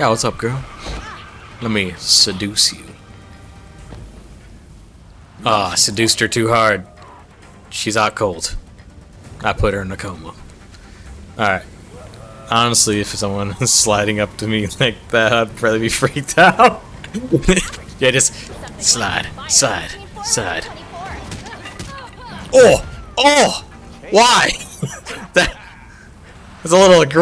Yeah, what's up, girl? Let me seduce you. Ah, seduced her too hard. She's out cold. I put her in a coma. Alright. Honestly, if someone is sliding up to me like that, I'd probably be freaked out. yeah, just slide, slide, slide. Oh! Oh! Why? that, was a little aggressive.